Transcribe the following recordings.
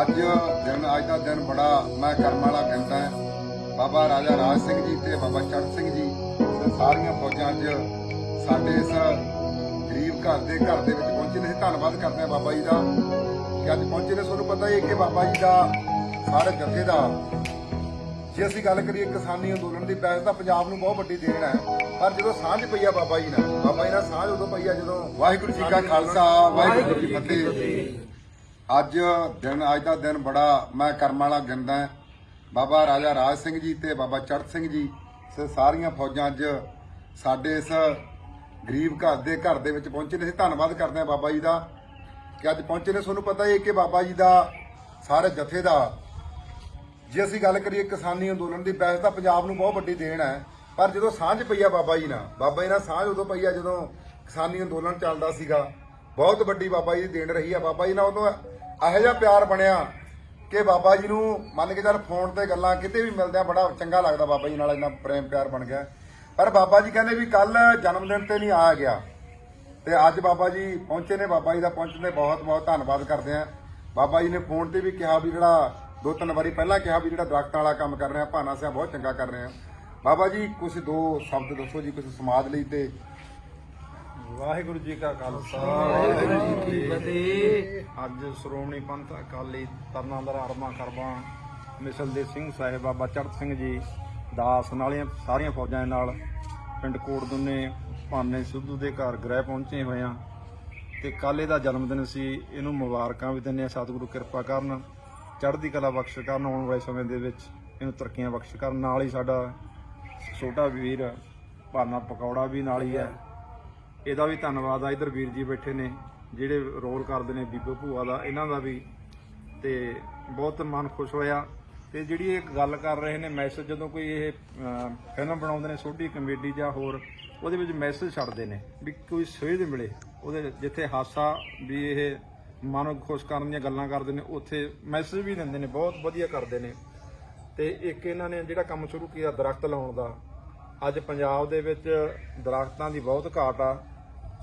ਅੱਜ ਦਿਨ, ਅੱਜ ਦਾ ਦਿਨ ਬੜਾ ਮੈਂ ਕਰਮ ਵਾਲਾ ਕਹਿੰਦਾ ਹੈ। ਬਾਬਾ ਰਾਜਾ ਰਾਜ ਸਿੰਘ ਜੀ ਤੇ ਬਾਬਾ ਚੜ੍ਹ ਸਿੰਘ ਜੀ ਤੇ ਸਾਰੀਆਂ ਫੌਜਾਂ ਅੱਜ ਸਾਡੇ ਇਸ ਗਰੀਬ ਘਰ ਦੇ ਘਰ ਦੇ ਵਿੱਚ ਪਹੁੰਚੇ ਨੇ। ਧੰਨਵਾਦ ਕਰਦੇ ਹਾਂ ਬਾਬਾ ਜੀ ਦਾ ਕਿ ਅੱਜ ਪਹੁੰਚੇ ਨੇ। ਤੁਹਾਨੂੰ ਪਤਾ ਹੀ ਹੈ ਕਿ ਬਾਬਾ ਜੀ ਦਾ ਸਾਰੇ ਜਥੇ ਦਾ ਜੇ ਅਸੀਂ ਗੱਲ ਕਰੀਏ ਕਿਸਾਨੀ ਅੰਦੋਲਨ ਦੀ ਵੈਸੇ ਤਾਂ ਪੰਜਾਬ ਨੂੰ ਬਹੁਤ ਵੱਡੀ ਦੇਣ ਹੈ। ਪਰ ਜਦੋਂ ਸਾਂਝ ਪਈ ਆ ਬਾਬਾ ਜੀ ਨਾਲ, ਬਾਬਾ ਜੀ ਨਾਲ ਸਾਂਝ ਉਦੋਂ ਪਈ ਆ ਜਦੋਂ ਵਾਹਿਗੁਰੂ ਜੀ ਕਾ ਖਾਲਸਾ, ਵਾਹਿਗੁਰੂ ਜੀ ਕੀ ਫਤਿਹ। ਅੱਜ ਦਿਨ, ਅੱਜ ਦਾ ਦਿਨ ਬੜਾ ਮੈਂ ਕਰਮ ਵਾਲਾ ਗਿਣਦਾ ਹਾਂ। ਬਾਬਾ ਰਾਜਾ ਰਾਜ ਸਿੰਘ ਜੀ ਤੇ ਬਾਬਾ ਚੜ੍ਹ ਸਿੰਘ ਜੀ ਤੇ ਸਾਰੀਆਂ ਫੌਜਾਂ ਅੱਜ ਸਾਡੇ ਇਸ ਗਰੀਬ ਘਰ ਦੇ ਘਰ ਦੇ ਵਿੱਚ ਪਹੁੰਚੇ ਨੇ। ਅਸੀਂ ਧੰਨਵਾਦ ਕਰਦੇ ਹਾਂ ਬਾਬਾ ਜੀ ਦਾ ਕਿ ਅੱਜ ਪਹੁੰਚੇ ਨੇ। ਤੁਹਾਨੂੰ ਪਤਾ ਹੀ ਹੈ ਕਿ ਬਾਬਾ ਜੀ ਦਾ ਸਾਰੇ ਜਥੇ ਦਾ ਜੇ ਅਸੀਂ ਗੱਲ ਕਰੀਏ ਕਿਸਾਨੀ ਅੰਦੋਲਨ ਦੀ ਵੈਸੇ ਤਾਂ ਪੰਜਾਬ ਨੂੰ ਬਹੁਤ ਵੱਡੀ ਦੇਣ ਹੈ ਪਰ ਜਦੋਂ ਸਾਂਝ ਪਈ ਆ ਬਾਬਾ ਜੀ ਨਾਲ ਬਾਬਾ ਜੀ ਨਾਲ ਸਾਂਝ ਉਦੋਂ ਪਈ ਆ ਜਦੋਂ ਕਿਸਾਨੀ ਅੰਦੋਲਨ ਚੱਲਦਾ ਸੀਗਾ ਬਹੁਤ ਵੱਡੀ ਬਾਬਾ ਜੀ ਦੀ ਦੇਣ ਰਹੀ ਆ ਬਾਬਾ ਜੀ ਨਾਲ ਉਦੋਂ ਇਹੋ ਜਿਹਾ ਪਿਆਰ ਬਣਿਆ ਕਿ ਬਾਬਾ ਜੀ ਨੂੰ ਮੰਨ ਕੇ ਚੱਲ ਫੋਨ ਤੇ ਗੱਲਾਂ ਕਿਤੇ ਵੀ ਮਿਲਦੇ ਆ ਬੜਾ ਚੰਗਾ ਲੱਗਦਾ ਬਾਬਾ ਜੀ ਨਾਲ ਇੰਨਾ ਪ੍ਰੇਮ ਪਿਆਰ ਬਣ ਗਿਆ ਪਰ ਬਾਬਾ ਜੀ ਕਹਿੰਦੇ ਵੀ ਕੱਲ ਜਨਮ ਦਿਨ ਤੇ ਨਹੀਂ ਆ ਗਿਆ ਤੇ ਅੱਜ ਬਾਬਾ ਜੀ ਪਹੁੰਚੇ ਨੇ ਬਾਬਾ ਜੀ ਦਾ ਪਹੁੰਚਣ ਤੇ ਬਹੁਤ ਬਹੁਤ ਧੰਨਵਾਦ ਕਰਦੇ ਆ ਬਾਬਾ ਜੀ ਨੇ ਫੋਨ ਤੇ ਵੀ ਕਿਹਾ ਵੀ ਜਿਹੜਾ ਦੋ ਤਿੰਨ ਵਾਰੀ ਪਹਿਲਾਂ ਕਿਹਾ ਵੀ ਜਿਹੜਾ ਦਰਖਤਾਂ ਵਾਲਾ ਕੰਮ ਕਰ ਰਹੇ ਆ ਭਾਨਾ ਸਿਆ ਬਹੁਤ ਚੰਗਾ ਕਰ ਰਹੇ। ਆ ਬਾਬਾ ਜੀ ਕੁਝ ਦੋ ਸ਼ਬਦ ਦੱਸੋ ਜੀ ਕੁਝ ਸਮਾਜ ਲਈ ਤੇ। ਵਾਹਿਗੁਰੂ ਜੀ ਕਾ ਖਾਲਸਾ ਵਾਹਿਗੁਰੂ ਜੀ ਕੀ ਫਤਿਹ। ਅੱਜ ਸ਼੍ਰੋਮਣੀ ਪੰਥ ਅਕਾਲੀ ਤਰਨਾਂਦਰ ਅਰਮਾ ਕਰਵਾ। ਮਿਸਲ ਦੇ ਸਿੰਘ ਸਾਹਿਬ ਬਾਬਾ ਚੜ੍ਹ ਸਿੰਘ ਜੀ ਦਾਸ ਨਾਲੀਆਂ ਸਾਰੀਆਂ ਫੌਜਾਂ ਦੇ ਨਾਲ ਪਿੰਡ ਕੋਟਦੁੰਨੇ ਭਾਨੇ ਸਿੱਧੂ ਦੇ ਘਰ ਗ੍ਰਹਿ ਪਹੁੰਚੇ ਹੋਏ ਆ ਤੇ ਕੱਲ੍ਹ ਇਹਦਾ ਜਨਮ ਦਿਨ ਸੀ ਇਹਨੂੰ ਮੁਬਾਰਕਾਂ ਵੀ ਦਿੰਦੇ ਆ ਸਤਿਗੁਰੂ ਕਿਰਪਾ ਕਰਨ। ਚੜ੍ਹਦੀ ਕਲਾ ਬਖਸ਼ ਕਰਨ, ਆਉਣ ਵਾਲੇ ਸਮੇਂ ਦੇ ਵਿੱਚ ਇਹਨੂੰ ਤਰੱਕੀਆਂ ਬਖਸ਼ ਕਰਨ। ਨਾਲ ਹੀ ਸਾਡਾ ਛੋਟਾ ਵੀਰ, ਭਾਨਾ ਪਕੌੜਾ ਵੀ ਨਾਲ ਹੀ ਹੈ। ਇਹਦਾ ਵੀ ਧੰਨਵਾਦ ਆ। ਇਧਰ ਵੀਰ ਜੀ ਬੈਠੇ ਨੇ, ਜਿਹੜੇ ਰੋਲ ਕਰਦੇ ਨੇ ਬੀਬੋ ਭੂਆ ਦਾ, ਇਹਨਾਂ ਦਾ ਵੀ। ਤੇ ਬਹੁਤ ਮਨ ਖੁਸ਼ ਹੋਇਆ। ਤੇ ਜਿਹੜੀ ਇਹ ਗੱਲ ਕਰ ਰਹੇ ਨੇ, ਮੈਸੇਜ ਜਦੋਂ ਕੋਈ ਇਹ ਫਿਲਮ ਬਣਾਉਂਦੇ ਨੇ, ਛੋਟੀ ਕਮੇਡੀ ਜਾਂ ਹੋਰ, ਉਹਦੇ ਵਿੱਚ ਮੈਸੇਜ ਛੱਡਦੇ ਨੇ ਵੀ ਕੋਈ ਸੇਧ ਮਿਲੇ। ਉਹਦੇ ਜਿੱਥੇ ਹਾਸਾ ਵੀ ਇਹ ਮਨ ਨੂੰ ਖੁਸ਼ ਕਰਨ ਦੀਆਂ ਗੱਲਾਂ ਕਰਦੇ ਨੇ, ਉੱਥੇ ਮੈਸੇਜ ਵੀ ਦਿੰਦੇ ਨੇ, ਬਹੁਤ ਵਧੀਆ ਕਰਦੇ ਨੇ। ਤੇ ਇੱਕ ਇਹਨਾਂ ਨੇ ਜਿਹੜਾ ਕੰਮ ਸ਼ੁਰੂ ਕੀਤਾ ਦਰਖਤ ਲਾਉਣ ਦਾ, ਅੱਜ ਪੰਜਾਬ ਦੇ ਵਿੱਚ ਦਰਖਤਾਂ ਦੀ ਬਹੁਤ ਘਾਟ ਆ।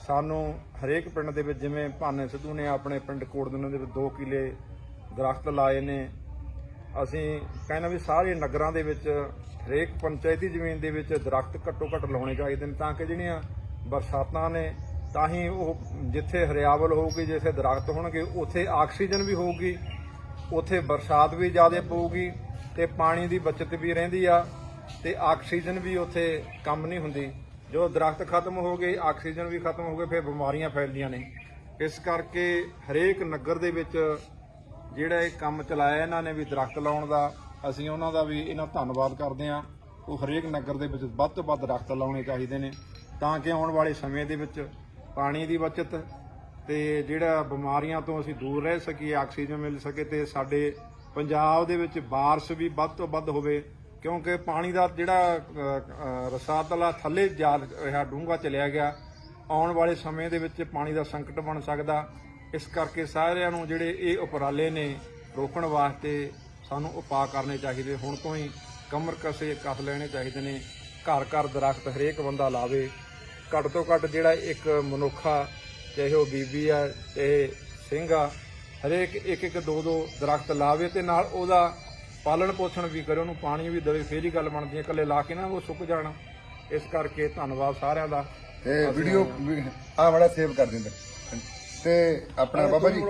ਸਾਨੂੰ ਹਰੇਕ ਪਿੰਡ ਦੇ ਵਿੱਚ ਜਿਵੇਂ ਭਾਨੇ ਸਿੱਧੂ ਨੇ ਆਪਣੇ ਪਿੰਡ ਕੋਟਦੁਨੇ ਦੇ ਵਿੱਚ 2 ਕਿਲੇ ਦਰਖਤ ਲਾਏ ਨੇ। ਅਸੀਂ ਕਹਿੰਦੇ ਵੀ ਸਾਰੇ ਨਗਰਾਂ ਦੇ ਵਿੱਚ, ਹਰੇਕ ਪੰਚਾਇਤੀ ਜ਼ਮੀਨ ਦੇ ਵਿੱਚ ਦਰਖਤ ਘੱਟੋ ਘੱਟ ਲਾਉਣੇ ਚਾਹੀਦੇ ਨੇ, ਤਾਂ ਕਿ ਜਿਹੜੀਆਂ ਬਰਸਾਤਾਂ ਨੇ ਤਾਂ ਹੀ ਉਹ ਜਿੱਥੇ ਹਰਿਆਵਲ ਹੋਊਗੀ, ਜਿੱਥੇ ਦਰਖਤ ਹੋਣਗੇ, ਉੱਥੇ ਆਕਸੀਜਨ ਵੀ ਹੋਊਗੀ, ਉੱਥੇ ਬਰਸਾਤ ਵੀ ਜ਼ਿਆਦਾ ਪਊਗੀ ਤੇ ਪਾਣੀ ਦੀ ਬਚਤ ਵੀ ਰਹਿੰਦੀ ਆ ਤੇ ਆਕਸੀਜਨ ਵੀ ਉੱਥੇ ਕੰਮ ਨਹੀਂ ਹੁੰਦੀ। ਜਦੋਂ ਦਰਖਤ ਖਤਮ ਹੋ ਗਏ, ਆਕਸੀਜਨ ਵੀ ਖਤਮ ਹੋ ਗਏ, ਫਿਰ ਬਿਮਾਰੀਆਂ ਫੈਲਦੀਆਂ ਨੇ। ਇਸ ਕਰਕੇ ਹਰੇਕ ਨਗਰ ਦੇ ਵਿੱਚ ਜਿਹੜਾ ਇਹ ਕੰਮ ਚਲਾਇਆ ਇਹਨਾਂ ਨੇ ਵੀ ਦਰਖਤ ਲਾਉਣ ਦਾ, ਅਸੀਂ ਉਹਨਾਂ ਦਾ ਵੀ ਇਹਨਾਂ ਧੰਨਵਾਦ ਕਰਦੇ ਹਾਂ। ਉਹ ਹਰੇਕ ਨਗਰ ਦੇ ਵਿੱਚ ਵੱਧ ਤੋਂ ਵੱਧ ਦਰਖਤ ਲਾਉਣੇ ਚਾਹੀਦੇ ਨੇ, ਤਾਂ ਕਿ ਆਉਣ ਵਾਲੇ ਸਮੇਂ ਦੇ ਵਿੱਚ ਪਾਣੀ ਦੀ ਬਚਤ ਤੇ ਜਿਹੜਾ ਬਿਮਾਰੀਆਂ ਤੋਂ ਅਸੀਂ ਦੂਰ ਰਹਿ ਸਕੀਏ ਆਕਸੀਜਨ ਮਿਲ ਸਕੇ ਤੇ ਸਾਡੇ ਪੰਜਾਬ ਦੇ ਵਿੱਚ ਬਾਰਿਸ਼ ਵੀ ਵੱਧ ਤੋਂ ਵੱਧ ਹੋਵੇ ਕਿਉਂਕਿ ਪਾਣੀ ਦਾ ਜਿਹੜਾ ਅ, ਰਸਾਤਲਾ ਥੱਲੇ ਜਾ ਰਿਹਾ ਡੂੰਘਾ ਚਲਿਆ ਗਿਆ ਆਉਣ ਵਾਲੇ ਸਮੇਂ ਦੇ ਵਿੱਚ ਪਾਣੀ ਦਾ ਸੰਕਟ ਬਣ ਸਕਦਾ। ਇਸ ਕਰਕੇ ਸਾਰਿਆਂ ਨੂੰ ਜਿਹੜੇ ਇਹ ਉਪਰਾਲੇ ਨੇ ਰੋਕਣ ਵਾਸਤੇ ਸਾਨੂੰ ਉਪਾਅ ਕਰਨੇ ਚਾਹੀਦੇ। ਹੁਣ ਤੋਂ ਹੀ ਕਮਰ ਕਸੇ ਕੱਸ ਲੈਣੇ ਚਾਹੀਦੇ ਨੇ। ਘਰ ਘਰ ਦਰਖਤ ਹਰੇਕ ਬੰਦਾ ਲਾਵੇ। ਘੱਟ ਤੋਂ ਘੱਟ ਜਿਹੜਾ ਇੱਕ ਮਨੁੱਖਾ ਚਾਹੇ ਉਹ ਬੀਬੀ ਆ ਚਾਹੇ ਸਿੰਘ ਆ ਹਰੇਕ ਇੱਕ ਇੱਕ ਦੋ ਦੋ ਦਰਖਤ ਲਾਵੇ ਤੇ ਨਾਲ ਉਹਦਾ ਪਾਲਣ ਪੋਸ਼ਣ ਵੀ ਕਰੇ ਉਹਨੂੰ ਪਾਣੀ ਵੀ ਦੇਵੇ ਫੇਰ ਹੀ ਗੱਲ ਬਣਦੀ ਹੈ ਇਕੱਲੇ ਲਾ ਕੇ ਨਾ ਉਹ ਸੁੱਕ ਜਾਣਾ। ਇਸ ਕਰਕੇ ਧੰਨਵਾਦ ਸਾਰਿਆਂ ਦਾ। ਤੇ ਵੀਡੀਓ ਆ ਬੜਾ ਸੇਵ ਕਰ ਦਿੰਦੇ। ਤੇ ਆਪਣਾ ਬਾਬਾ ਜੀ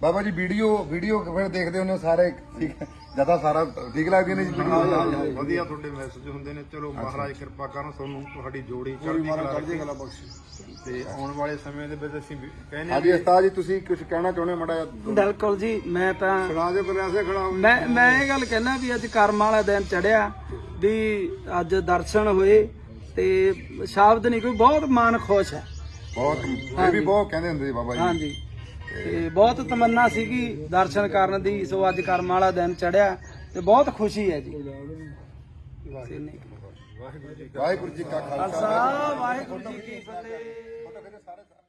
ਬਾਬਾ ਜੀ ਵੀਡੀਓ ਵੀਡੀਓ ਫਿਰ ਦੇਖਦੇ ਹੁੰਦੇ ਹੋ ਸਾਰੇ ਠੀਕ ਜਦਾ ਸਾਰਾ ਠੀਕ ਲੱਗਦੀ ਨੇ ਜੀ ਵੀਡੀਓ। ਵਧੀਆ ਤੁਹਾਡੇ ਮੈਸੇਜ ਹੁੰਦੇ ਨੇ। ਚਲੋ ਮਹਾਰਾਜ ਕਿਰਪਾ ਕਰਨ ਤੁਹਾਨੂੰ ਤੁਹਾਡੀ ਜੋੜੀ ਚੜ੍ਹਦੀ ਕਲਾ ਰੱਖੇ। ਤੇ ਆਉਣ ਵਾਲੇ ਸਮੇਂ ਦੇ ਵਿੱਚ ਅਸੀਂ ਕਹਿੰਦੇ ਹਾਂਜੀ ਉਸਤਾਦ ਜੀ ਤੁਸੀਂ ਕੁਝ ਕਹਿਣਾ ਚਾਹੁੰਦੇ ਹੋ ਮੜਾ ਬਿਲਕੁਲ ਜੀ ਮੈਂ ਤਾਂ ਸੁਣਾ ਦੇ ਪ੍ਰਯਾਸੇ ਖੜਾ ਹੋ ਮੈਂ ਮੈਂ ਇਹ ਗੱਲ ਕਹਿਣਾ ਵੀ ਅੱਜ ਕਰਮ ਵਾਲਾ ਦਿਨ ਚੜਿਆ ਵੀ ਅੱਜ ਦਰਸ਼ਨ ਹੋਏ ਤੇ ਸ਼ਬਦ ਨਹੀਂ ਕੋਈ ਬਹੁਤ ਮਨ ਖੁਸ਼ ਹੈ। ਬਹੁਤ ਇਹ ਵੀ ਬਹੁਤ ਕਹਿੰਦੇ ਹੁੰਦੇ ਸੀ ਬਾਬਾ ਜੀ। ਹਾਂਜੀ। ਤੇ ਬਹੁਤ ਤਮੰਨਾ ਸੀਗੀ ਦਰਸ਼ਨ ਕਰਨ ਦੀ ਸੋ ਅੱਜ ਕਰਮ ਵਾਲਾ ਦਿਨ ਚੜਿਆ ਤੇ ਬਹੁਤ ਖੁਸ਼ੀ ਹੈ ਜੀ। ਵਾਹਿਗੁਰੂ ਜੀ ਕਾ ਖਾਲਸਾ। ਵਾਹਿਗੁਰੂ ਜੀ ਕੀ ਫਤਿਹ।